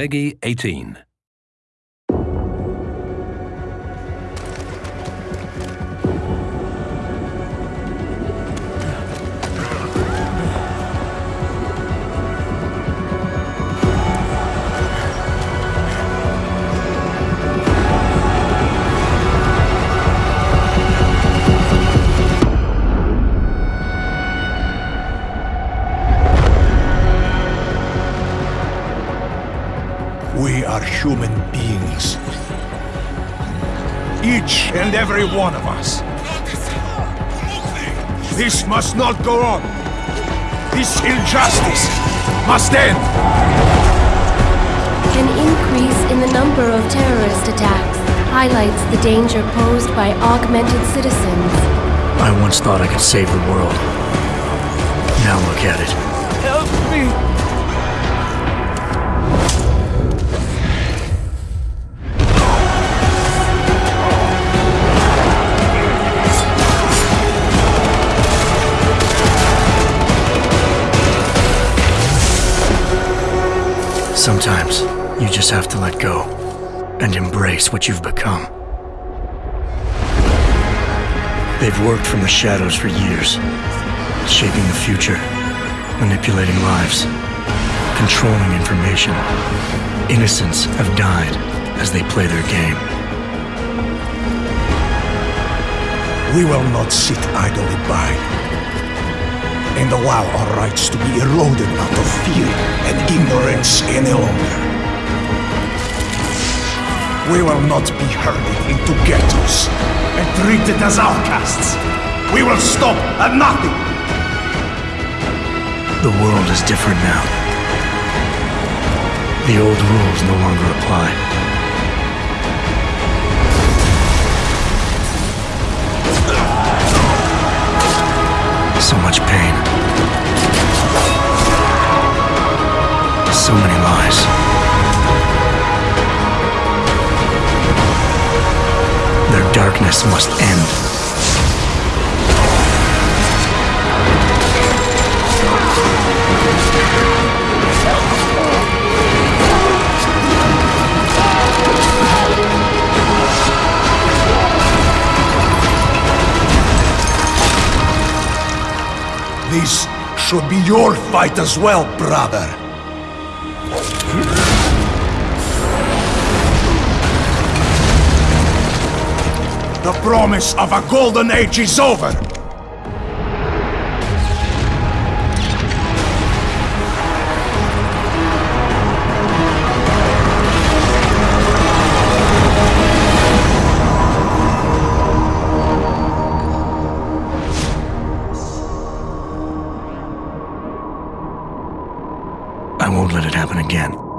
PEGI 18. Are human beings. Each and every one of us. This must not go on. This injustice must end. An increase in the number of terrorist attacks highlights the danger posed by augmented citizens. I once thought I could save the world. Now look at it. Help me! Sometimes you just have to let go and embrace what you've become. They've worked from the shadows for years, shaping the future, manipulating lives, controlling information. Innocents have died as they play their game. We will not sit idly by and allow our rights to be eroded out of fear and ignorance any longer. We will not be herded into ghettos and treated as outcasts. We will stop at nothing. The world is different now. The old rules no longer apply. So much pain. So many lies. Their darkness must end. This should be your fight as well, brother. The promise of a golden age is over. I won't let it happen again.